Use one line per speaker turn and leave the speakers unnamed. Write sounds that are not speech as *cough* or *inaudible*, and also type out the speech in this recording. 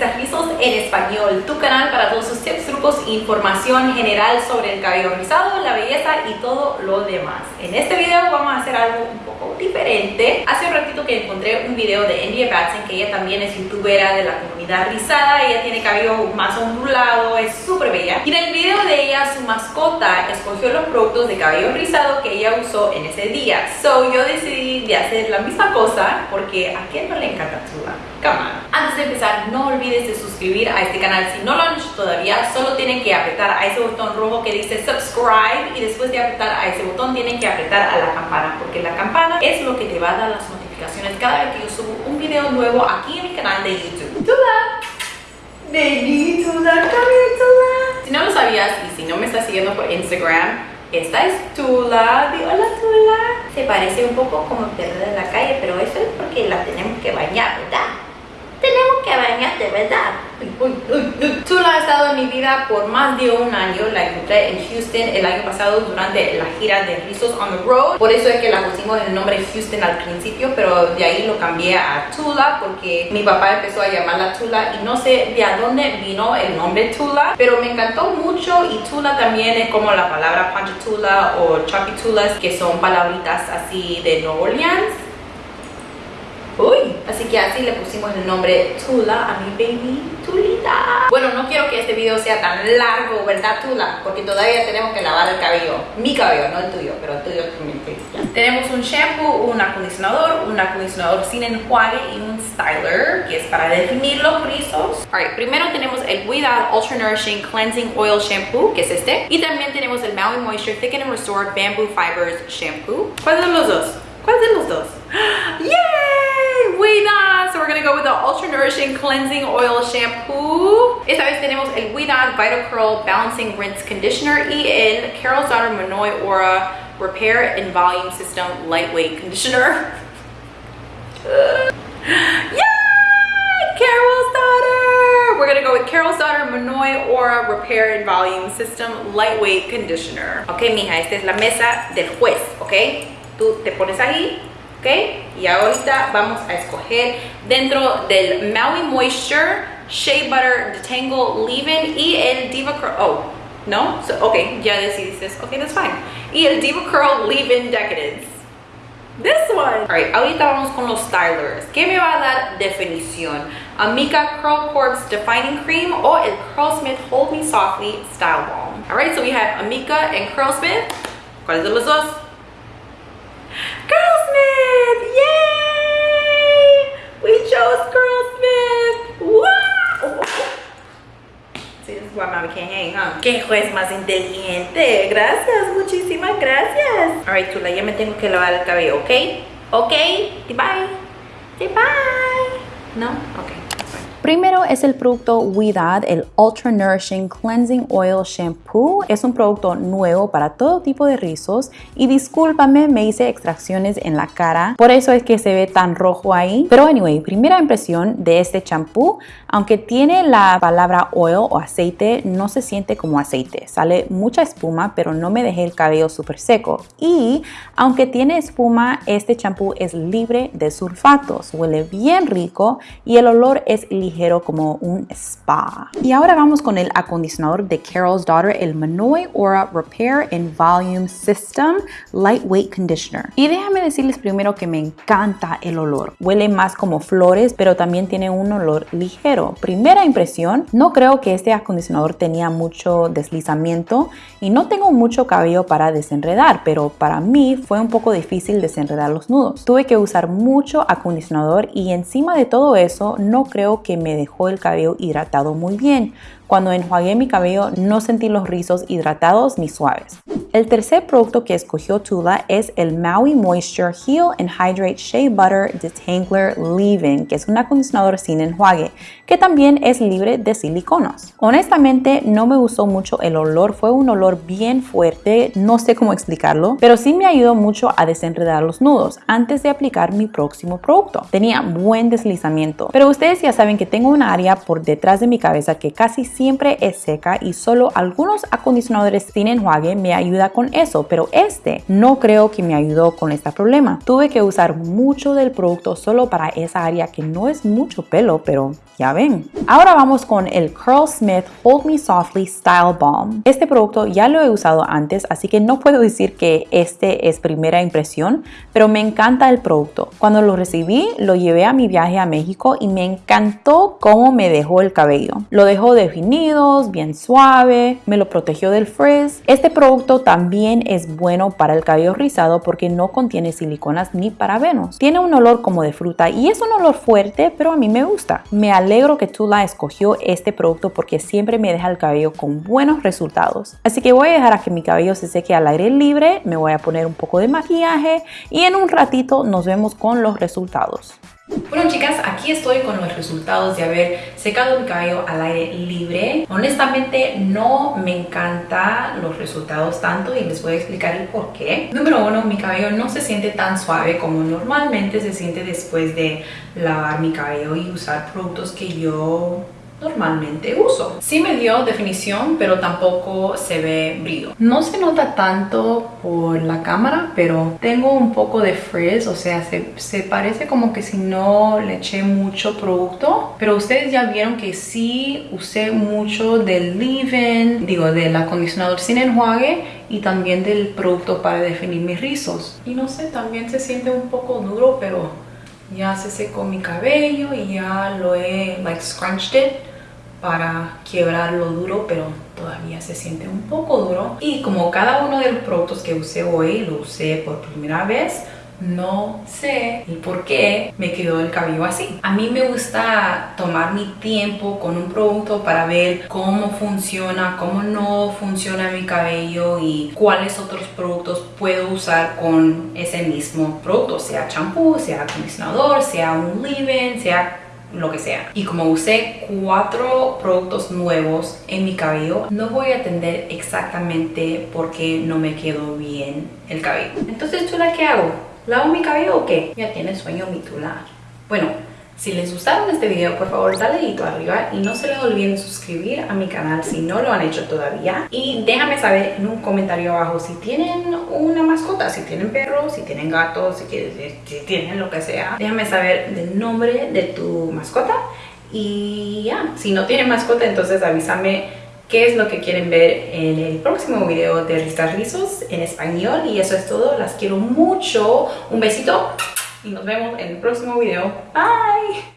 Rizos en español, tu canal para todos sus tips, trucos información general sobre el cabello rizado, la belleza y todo lo demás. En este video vamos a hacer algo un poco diferente. Hace un ratito que encontré un video de India Batson, que ella también es youtubera de la comunidad rizada, ella tiene cabello más ondulado, es súper bella. Y en el video de ella, su mascota escogió los productos de cabello rizado que ella usó en ese día. So yo decidí de hacer la misma cosa porque a quién no le encanta tu cámara. Antes de empezar, no olvides de suscribir a este canal si no lo han hecho todavía. Solo tienen que apretar a ese botón rojo que dice subscribe y después de apretar a ese botón tienen que apretar a la campana porque la campana es lo que te va a dar las notificaciones cada vez que yo subo un video nuevo aquí en mi canal de YouTube. Tula, baby, Tula, Tula. Si no lo sabías y si no me estás siguiendo por Instagram, esta es Tula, hola Tula. Se parece un poco como perro de la calle, pero eso es porque la tenemos que bañar, ¿verdad? tenemos que bañarte, ¿verdad? Tula ha estado en mi vida por más de un año. La encontré en Houston el año pasado durante la gira de Rizos on the Road. Por eso es que la pusimos el nombre Houston al principio, pero de ahí lo cambié a Tula porque mi papá empezó a llamarla Tula y no sé de dónde vino el nombre Tula, pero me encantó mucho y Tula también es como la palabra Tula o Tulas, que son palabritas así de New Orleans Uy, así que así le pusimos el nombre Tula a mi baby Bueno, no quiero que este video sea tan largo, ¿verdad Tula? Porque todavía tenemos que lavar el cabello. Mi cabello, no el tuyo, pero el tuyo también. Tenemos un shampoo, un acondicionador, un acondicionador sin enjuague y un styler, que es para definir los rizos. Alright, primero tenemos el Widad Ultra Nourishing Cleansing Oil Shampoo, que es este. Y también tenemos el Maui Moisture Thicken and Restore Bamboo Fibers Shampoo. ¿Cuál de los dos? Gonna go with the Ultra Nourishing Cleansing Oil Shampoo. Esta vez tenemos el Widad Vital Curl Balancing Rinse Conditioner el Carol's Daughter Monoi Aura Repair and Volume System Lightweight Conditioner. *laughs* Yay! Carol's Daughter! We're gonna go with Carol's Daughter Monoi Aura Repair and Volume System Lightweight Conditioner. Ok, mija, esta es la mesa del juez, ok? tú te pones ahí, ¿ok? Y ahorita vamos a escoger dentro del Maui Moisture Shea Butter Detangle Leave-In y el Diva Curl, oh, ¿no? So, ok, ya decidiste, ok, that's fine. Y el Diva Curl Leave-In Decadence. This one. Alright, ahorita vamos con los stylers. ¿Qué me va a dar definición? Amika Curl Corpse Defining Cream o el Curlsmith Hold Me Softly Style Balm. Alright, so we have Amika and Curlsmith. ¿Cuáles de los dos? Can't hang, huh? ¡Qué juez más inteligente! Gracias, muchísimas gracias. Alright, Tula, ya me tengo que lavar el cabello, ¿ok? ¿Ok? Bye. Bye. ¿No? Ok.
Primero es el producto Widad, el Ultra Nourishing Cleansing Oil Shampoo. Es un producto nuevo para todo tipo de rizos y discúlpame, me hice extracciones en la cara, por eso es que se ve tan rojo ahí. Pero anyway, primera impresión de este shampoo, aunque tiene la palabra oil o aceite, no se siente como aceite. Sale mucha espuma, pero no me dejé el cabello súper seco. Y aunque tiene espuma, este shampoo es libre de sulfatos, huele bien rico y el olor es ligero como un spa. Y ahora vamos con el acondicionador de Carol's Daughter, el Manoi Aura Repair and Volume System Lightweight Conditioner. Y déjame decirles primero que me encanta el olor. Huele más como flores, pero también tiene un olor ligero. Primera impresión, no creo que este acondicionador tenía mucho deslizamiento y no tengo mucho cabello para desenredar, pero para mí fue un poco difícil desenredar los nudos. Tuve que usar mucho acondicionador y encima de todo eso no creo que me dejó el cabello hidratado muy bien. Cuando enjuagué mi cabello no sentí los rizos hidratados ni suaves. El tercer producto que escogió Tula es el Maui Moisture Heal and Hydrate Shea Butter Detangler Leave-In, que es un acondicionador sin enjuague, que también es libre de siliconos. Honestamente no me gustó mucho el olor, fue un olor bien fuerte, no sé cómo explicarlo, pero sí me ayudó mucho a desenredar los nudos antes de aplicar mi próximo producto. Tenía buen deslizamiento, pero ustedes ya saben que tengo una área por detrás de mi cabeza que casi siempre es seca y solo algunos acondicionadores sin enjuague me con eso, pero este no creo que me ayudó con este problema. Tuve que usar mucho del producto solo para esa área que no es mucho pelo, pero ya ven. Ahora vamos con el Curl Smith Hold Me Softly Style Balm. Este producto ya lo he usado antes, así que no puedo decir que este es primera impresión, pero me encanta el producto. Cuando lo recibí, lo llevé a mi viaje a México y me encantó cómo me dejó el cabello. Lo dejó definido, bien suave, me lo protegió del frizz. Este producto también es bueno para el cabello rizado porque no contiene siliconas ni parabenos. Tiene un olor como de fruta y es un olor fuerte, pero a mí me gusta. Me alegro que Tula escogió este producto porque siempre me deja el cabello con buenos resultados. Así que voy a dejar a que mi cabello se seque al aire libre, me voy a poner un poco de maquillaje y en un ratito nos vemos con los resultados.
Bueno chicas, aquí estoy con los resultados de haber secado mi cabello al aire libre. Honestamente no me encantan los resultados tanto y les voy a explicar el por qué. Número uno, mi cabello no se siente tan suave como normalmente se siente después de lavar mi cabello y usar productos que yo normalmente uso. Sí me dio definición, pero tampoco se ve brillo. No se nota tanto por la cámara, pero tengo un poco de frizz, o sea, se, se parece como que si no le eché mucho producto. Pero ustedes ya vieron que sí usé mucho del leave-in, digo, del acondicionador sin enjuague y también del producto para definir mis rizos. Y no sé, también se siente un poco duro, pero ya se secó mi cabello y ya lo he like scrunched it para quebrarlo duro, pero todavía se siente un poco duro. Y como cada uno de los productos que usé hoy lo usé por primera vez, no sé el por qué me quedó el cabello así. A mí me gusta tomar mi tiempo con un producto para ver cómo funciona, cómo no funciona mi cabello y cuáles otros productos puedo usar con ese mismo producto, sea champú, sea acondicionador, sea un leave-in, sea lo que sea. Y como usé cuatro productos nuevos en mi cabello, no voy a entender exactamente por qué no me quedó bien el cabello. Entonces, ¿chula qué hago? ¿Lavo mi cabello o qué? Ya tiene sueño mi tula. Bueno, si les gustaron este video, por favor dale dedito arriba y no se les olviden suscribir a mi canal si no lo han hecho todavía. Y déjame saber en un comentario abajo si tienen una mascota, si tienen perros, si tienen gatos, si, tienen lo que sea. Déjame saber el nombre de tu mascota y ya, si no tienen mascota entonces avísame qué es lo que quieren ver en el próximo video de Ristas Rizos en español. Y eso es todo, las quiero mucho. Un besito y nos vemos en el próximo video. Bye.